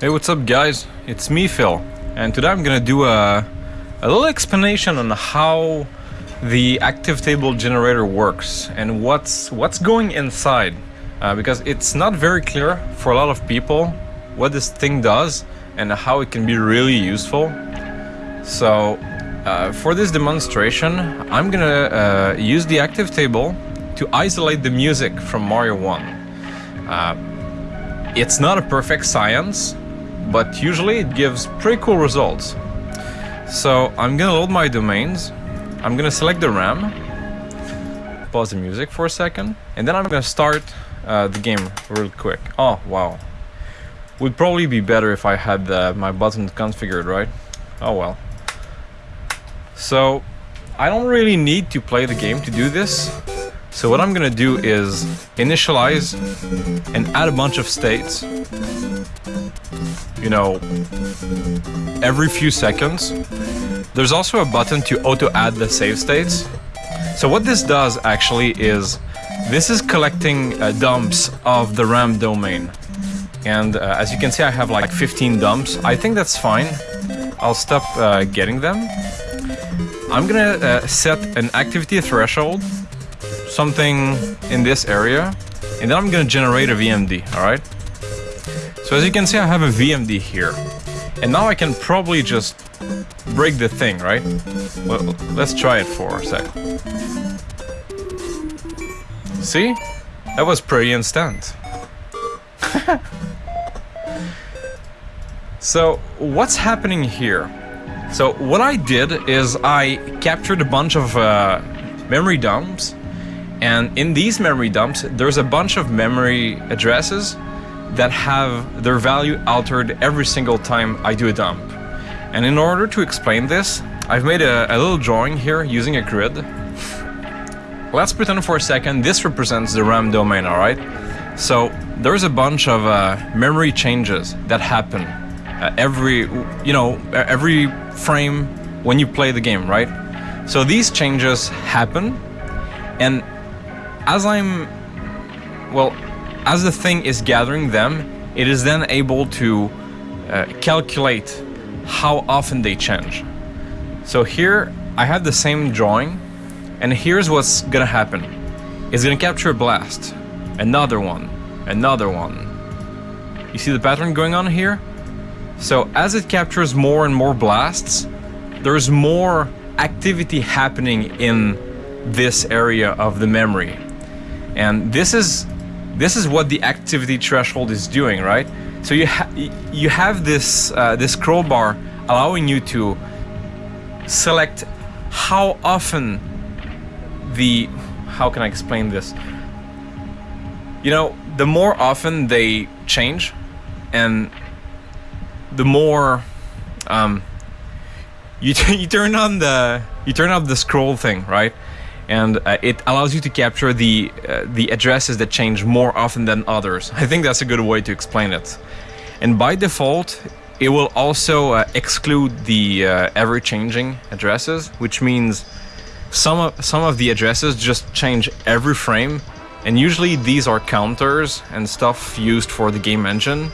Hey, what's up guys? It's me, Phil. And today I'm gonna do a, a little explanation on how the active table generator works and what's what's going inside. Uh, because it's not very clear for a lot of people what this thing does and how it can be really useful. So uh, for this demonstration, I'm gonna uh, use the active table to isolate the music from Mario 1. Uh, it's not a perfect science, but usually it gives pretty cool results. So I'm gonna load my domains, I'm gonna select the RAM, pause the music for a second, and then I'm gonna start uh, the game real quick. Oh, wow. Would probably be better if I had uh, my buttons configured, right? Oh well. So, I don't really need to play the game to do this. So what I'm gonna do is initialize and add a bunch of states you know, every few seconds. There's also a button to auto-add the save states. So what this does actually is, this is collecting uh, dumps of the RAM domain. And uh, as you can see, I have like 15 dumps. I think that's fine. I'll stop uh, getting them. I'm gonna uh, set an activity threshold, something in this area, and then I'm gonna generate a VMD, alright? So as you can see, I have a VMD here. And now I can probably just break the thing, right? Well, let's try it for a sec. See? That was pretty instant. so, what's happening here? So, what I did is I captured a bunch of uh, memory dumps and in these memory dumps, there's a bunch of memory addresses that have their value altered every single time I do a dump. And in order to explain this, I've made a, a little drawing here using a grid. Let's pretend for a second this represents the RAM domain, alright? So there's a bunch of uh, memory changes that happen uh, every, you know, every frame when you play the game, right? So these changes happen and as I'm, well, as the thing is gathering them, it is then able to uh, calculate how often they change. So here I have the same drawing and here's what's gonna happen. It's gonna capture a blast, another one, another one. You see the pattern going on here? So as it captures more and more blasts, there's more activity happening in this area of the memory. And this is this is what the activity threshold is doing, right? So you ha you have this uh, this scroll bar allowing you to select how often the how can I explain this? You know, the more often they change, and the more um, you you turn on the you turn up the scroll thing, right? And uh, it allows you to capture the uh, the addresses that change more often than others. I think that's a good way to explain it. And by default, it will also uh, exclude the uh, ever-changing addresses, which means some of, some of the addresses just change every frame, and usually these are counters and stuff used for the game engine,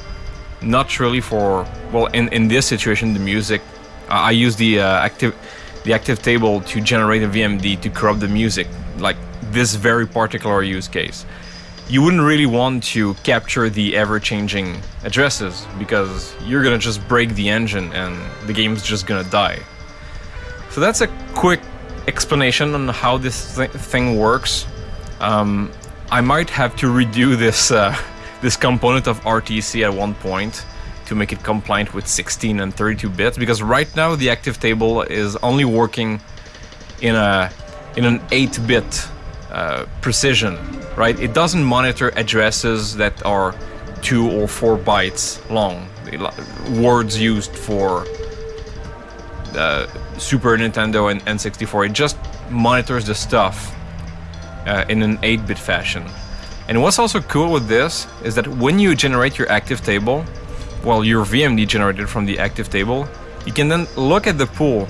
not really for, well, in, in this situation, the music. I use the uh, active the active table to generate a VMD to corrupt the music, like this very particular use case. You wouldn't really want to capture the ever-changing addresses because you're gonna just break the engine and the game's just gonna die. So that's a quick explanation on how this th thing works. Um, I might have to redo this uh, this component of RTC at one point to make it compliant with 16 and 32 bits because right now the active table is only working in a in an 8-bit uh, precision right? It doesn't monitor addresses that are 2 or 4 bytes long. Words used for the Super Nintendo and N64 it just monitors the stuff uh, in an 8-bit fashion. And what's also cool with this is that when you generate your active table well, your VMD generated from the active table, you can then look at the pool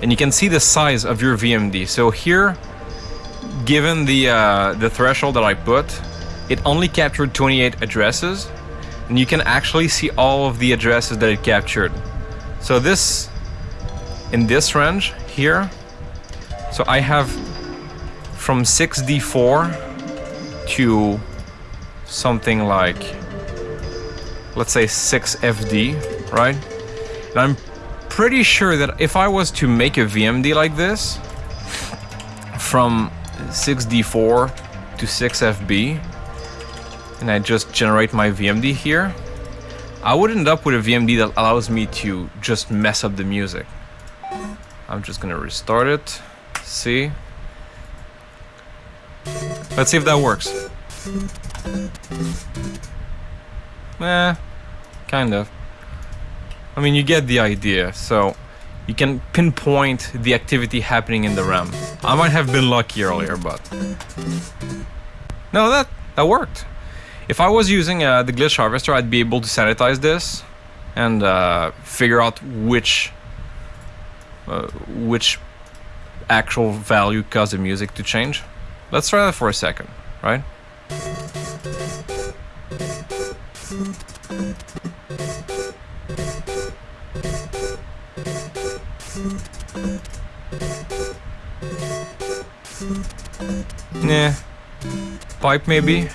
and you can see the size of your VMD. So here, given the, uh, the threshold that I put, it only captured 28 addresses. and you can actually see all of the addresses that it captured. So this, in this range here, so I have from 6D4 to something like, let's say 6FD, right? And I'm pretty sure that if I was to make a VMD like this, from 6D4 to 6FB, and I just generate my VMD here, I would end up with a VMD that allows me to just mess up the music. I'm just gonna restart it, see. Let's see if that works. Eh, kind of. I mean, you get the idea, so you can pinpoint the activity happening in the RAM. I might have been lucky earlier, but... No, that, that worked. If I was using uh, the glitch harvester, I'd be able to sanitize this and uh, figure out which uh, which actual value caused the music to change. Let's try that for a second, right? Yeah. Pipe maybe?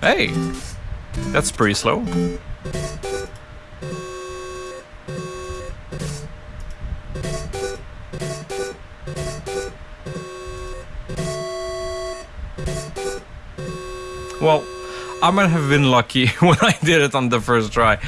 Hey! That's pretty slow. Well, I might have been lucky when I did it on the first try.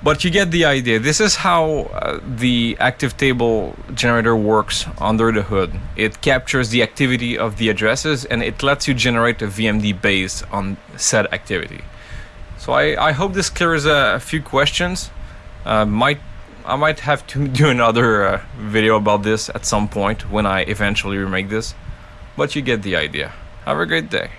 But you get the idea. This is how uh, the active table generator works under the hood. It captures the activity of the addresses and it lets you generate a VMD based on said activity. So I, I hope this clears a, a few questions. Uh, might I might have to do another uh, video about this at some point when I eventually remake this. But you get the idea. Have a great day.